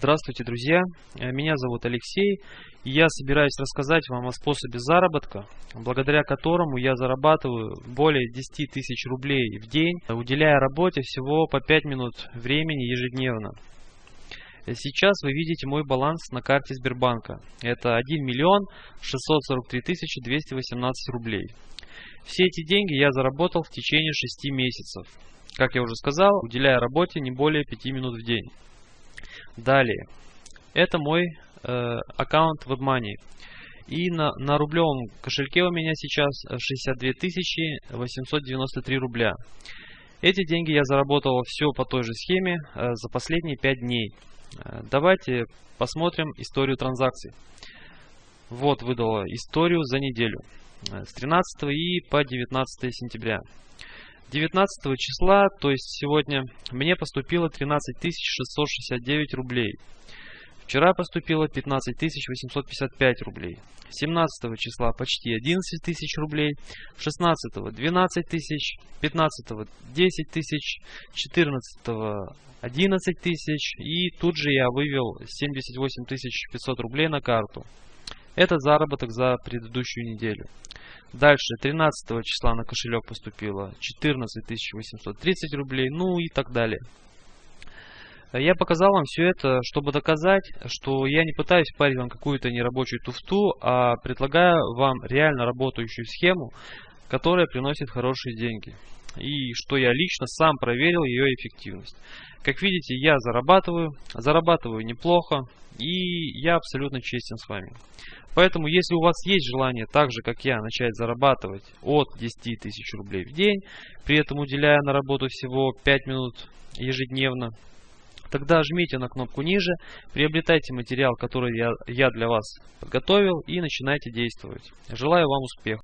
Здравствуйте, друзья! Э, меня зовут Алексей, и я собираюсь рассказать вам о способе заработка, благодаря которому я зарабатываю более 10 тысяч рублей в день, уделяя работе всего по 5 минут времени ежедневно. Э, сейчас вы видите мой баланс на карте Сбербанка. Это 1 миллион 643 тысячи 218 рублей. Все эти деньги я заработал в течение 6 месяцев. Как я уже сказал, уделяя работе не более 5 минут в день. Далее. Это мой э, аккаунт WebMoney. И на, на рублевом кошельке у меня сейчас 62 893 рубля. Эти деньги я заработал все по той же схеме э, за последние 5 дней. Э, давайте посмотрим историю транзакций. Вот выдала историю за неделю. Э, с 13 и по 19 сентября. 19 числа, то есть сегодня, мне поступило 13 669 рублей. Вчера поступило 15 855 рублей. 17 числа почти 11 тысяч рублей. 16 12 тысяч. 15 10 тысяч. 14 11 тысяч. И тут же я вывел 78 500 рублей на карту. Это заработок за предыдущую неделю. Дальше 13 числа на кошелек поступило 14 830 рублей, ну и так далее. Я показал вам все это, чтобы доказать, что я не пытаюсь парить вам какую-то нерабочую туфту, а предлагаю вам реально работающую схему, которая приносит хорошие деньги. И что я лично сам проверил ее эффективность. Как видите, я зарабатываю, зарабатываю неплохо, и я абсолютно честен с вами. Поэтому, если у вас есть желание, так же как я, начать зарабатывать от 10 тысяч рублей в день, при этом уделяя на работу всего 5 минут ежедневно, тогда жмите на кнопку ниже, приобретайте материал, который я, я для вас подготовил и начинайте действовать. Желаю вам успеха!